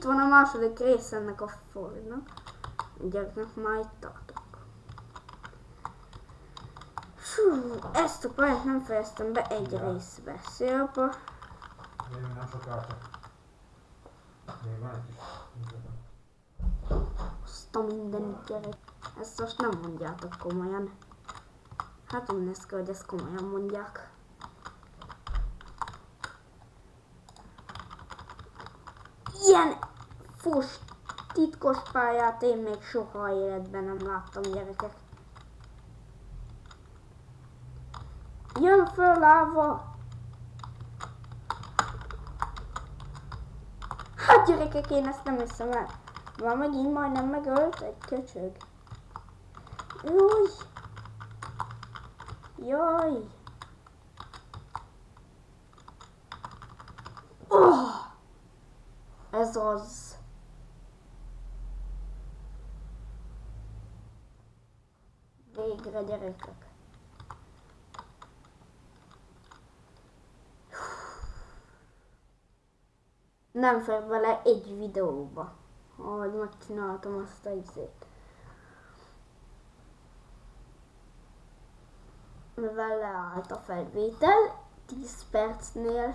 itt van a második rész ennek a Fordnak. Gyerekek, már itt tartok. Fú, ezt a pályát nem fejeztem be egy Ja. részbe. Szia, apa. Még nem sokára. Még van egy kis. Azt a mindenit gyerek. Ezt most nem mondjátok komolyan. Hát úgy néz ki, hogy ezt komolyan mondják. Ilyen fos titkos pályát én még soha életben nem láttam gyerekek. Jön föl láva! Hát gyerekek, én ezt nem hiszem el. Már megint majdnem megölt egy köcsög. Júj! Jaj! Oh! Ez az. Végre gyerekek. Nem fér bele egy videóba, ahogy megcsináltam azt a izét. Mivel leállt a felvétel 10 percnél,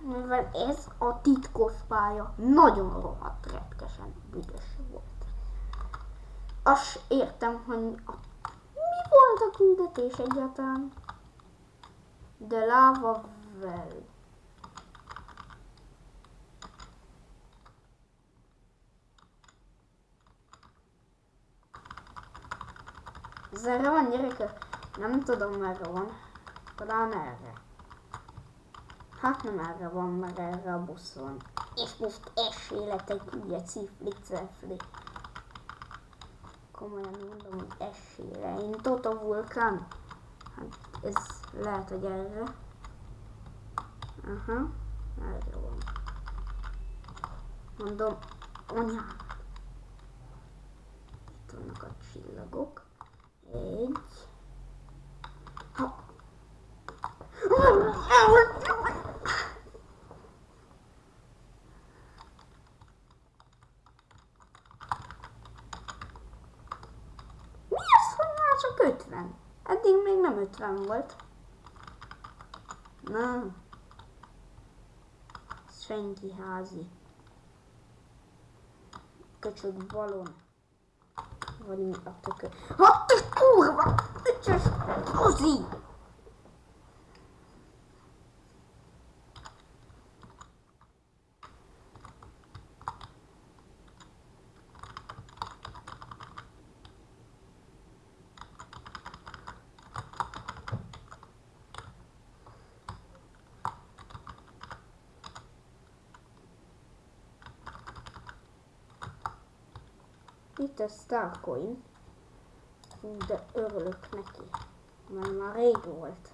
mivel ez a titkos pálya nagyon rohadt retkesen büdös volt. Azt értem, hogy a küldetés egyáltalán, de láva vel. Ez erre van gyerekek? Nem tudom merre van. Talán erre. Hát nem erre van, mert erre a busz van. És most esélet egy cifli cefli. Komolyan mondom, hogy esére. Én Toto Vulkán. Hát ez lehet, hogy erre. Aha, erre van. Mondom, anyám. Itt vannak a csillagok. Egy. Ha. Mi az, hogy már csak 50? Eddig még nem 50 volt. Na. Senki házi. Köcsög balon. Vagy mi a tökö. Hát kurva! Öcsös kozi! Itt a Starcoin. De örülök neki. Mert már rég volt.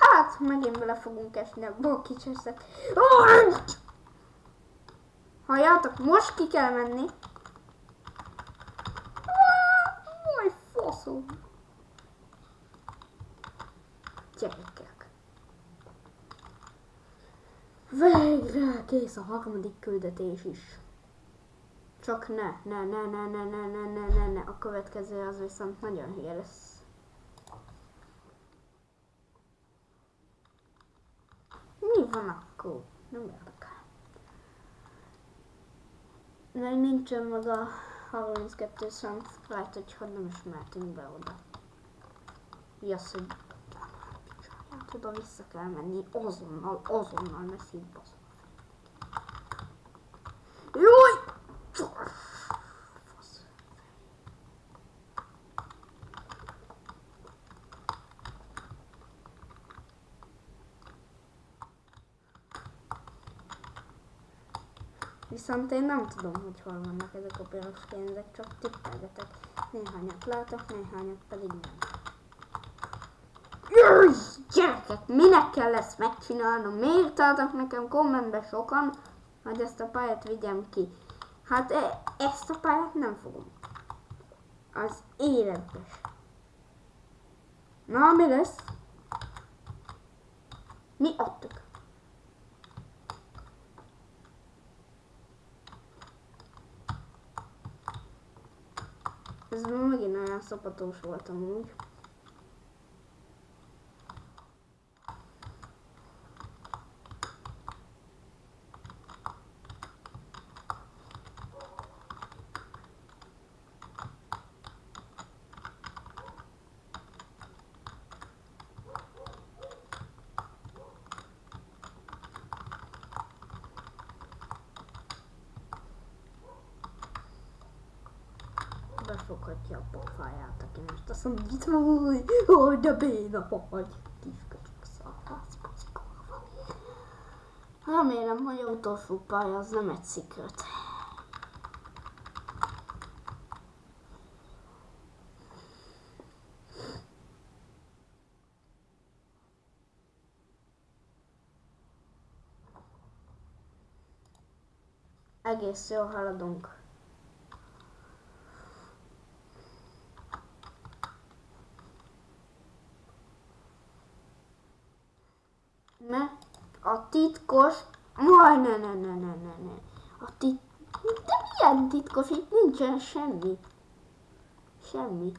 Hát, megint bele fogunk esni a bokicseszek. Halljátok, most ki kell menni. Majd faszom. Gyerekek. Végre kész a harmadik küldetés is. Csak ne, ne, ne, ne, ne, ne, ne, ne, ne, ne. A következő az viszont nagyon hülye lesz. Mi van akkor? Nem érdekel. Még nincsen meg a 32 subscribe, úgyhogy nem is mehetünk be oda. Az, hogy oda vissza kell menni azonnal, azonnal, szívbasz. Júj! Fasz. Viszont én nem tudom, hogy hol vannak ezek a piros pénzek, csak tippelgetek. Néhányat látok, néhányat pedig nem. Jaj, gyerekek, minek kell ezt megcsinálnom? Miért adtak nekem kommentbe sokan, hogy ezt a pályát vigyem ki? Hát e- ezt a pályát nem fogom. Az életbe se. Na, mi lesz? Mi adtuk? Ez megint olyan szapatós volt amúgy. Befoghatja a pofáját, aki most azt mondja, hogy hogy de béna vagy. Kisköcsök kurva. Remélem, hogy a utolsó pálya az nem egy szikret. Egész jól haladunk. Ne, a titkos... Majd ne, ne, ne, ne, ne, ne. A tit... De milyen titkos? Itt nincsen semmi. Semmi.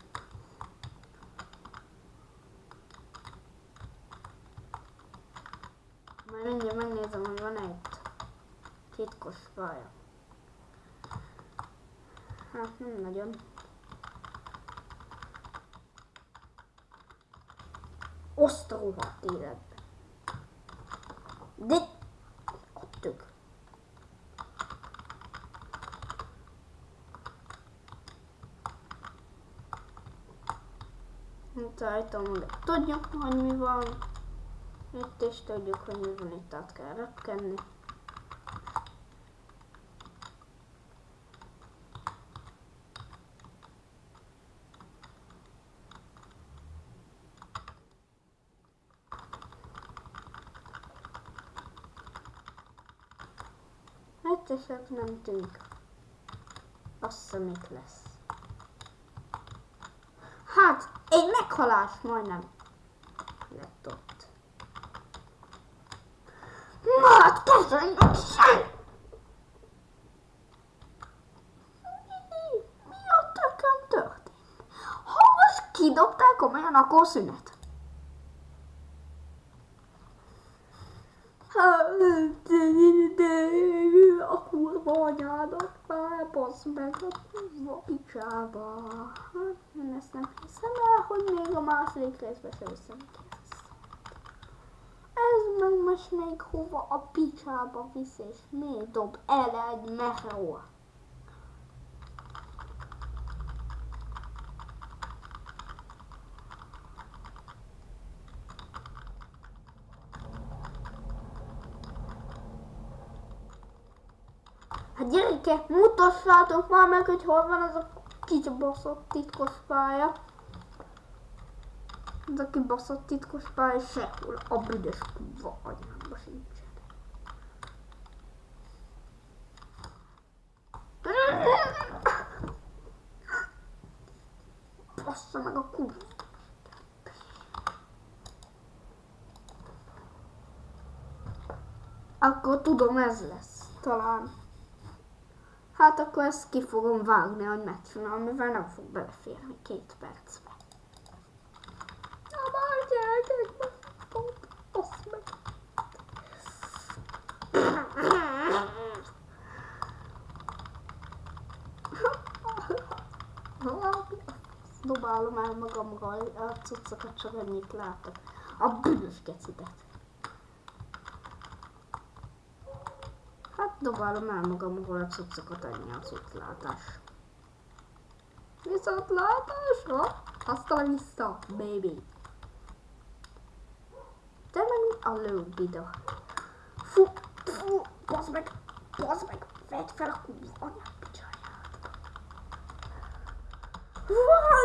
Majd mindjárt megnézem, hogy van egy titkos faja. Hát nem nagyon. Rohadt életbe. De... Itt rajtam, de tudjuk, hogy mi van. Itt is tudjuk, hogy mi van, itt át kell repkedni. Tűnik. Azt hiszem itt lesz. Hát, egy meghalás majdnem lett ott. Na, hát sem! Mi a tököm történt? Ha most kidobták komolyan, akkor szünet. Anyádat már, basz meg a kurva picsába. Hát, én ezt nem hiszem el, hogy még a második hiszem ki ezt. Ez meg most még hova a picsába visz, és miért dob el egy meteor? Hát gyerekek, mutassátok már meg, hogy hol van az a kibaszott titkos pálya. Az a kibaszott titkos pálya sehol a büdös kurva anyámba sincsen. Bassza meg a kurva. Akkor tudom, ez lesz. Talán. Hát akkor ezt ki fogom vágni, hogy megcsinálom, mivel nem fog beleférni két percbe. Na már pont, basz meg. Dobálom el magamról a cuccokat, csak ennyit látok. A bűnös gecidet. Hát dobálom el magamról a cuccokat, ennyi a cucclátás. Viszontlátásra? Azt a vissza, baby. Te meg a lőbida. Fú, fú, bazd meg, bazd meg, vedd fel a kurva anyát picsáját. Van